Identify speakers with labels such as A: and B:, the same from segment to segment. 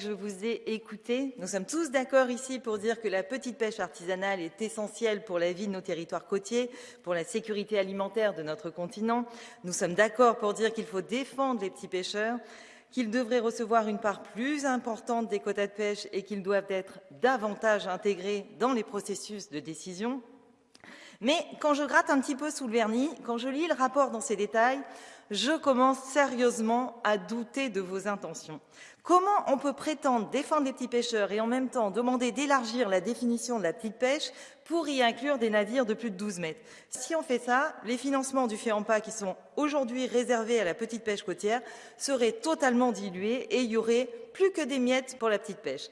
A: je vous ai écouté. Nous sommes tous d'accord ici pour dire que la petite pêche artisanale est essentielle pour la vie de nos territoires côtiers, pour la sécurité alimentaire de notre continent. Nous sommes d'accord pour dire qu'il faut défendre les petits pêcheurs, qu'ils devraient recevoir une part plus importante des quotas de pêche et qu'ils doivent être davantage intégrés dans les processus de décision. Mais quand je gratte un petit peu sous le vernis, quand je lis le rapport dans ses détails, je commence sérieusement à douter de vos intentions. Comment on peut prétendre défendre les petits pêcheurs et en même temps demander d'élargir la définition de la petite pêche pour y inclure des navires de plus de 12 mètres? Si on fait ça, les financements du FEAMPA qui sont aujourd'hui réservés à la petite pêche côtière seraient totalement dilués et il y aurait plus que des miettes pour la petite pêche.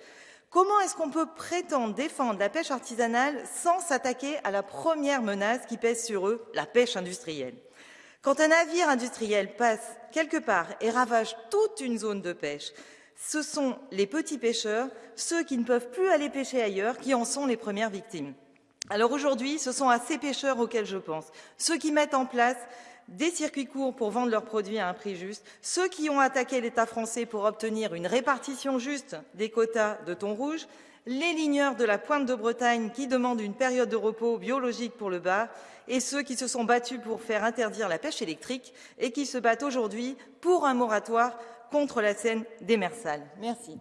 A: Comment est-ce qu'on peut prétendre défendre la pêche artisanale sans s'attaquer à la première menace qui pèse sur eux, la pêche industrielle? Quand un navire industriel passe quelque part et ravage toute une zone de pêche, ce sont les petits pêcheurs, ceux qui ne peuvent plus aller pêcher ailleurs, qui en sont les premières victimes. Alors aujourd'hui, ce sont à ces pêcheurs auxquels je pense, ceux qui mettent en place des circuits courts pour vendre leurs produits à un prix juste, ceux qui ont attaqué l'État français pour obtenir une répartition juste des quotas de thon rouge, les ligneurs de la pointe de Bretagne qui demandent une période de repos biologique pour le bar et ceux qui se sont battus pour faire interdire la pêche électrique et qui se battent aujourd'hui pour un moratoire contre la scène démersale. Merci.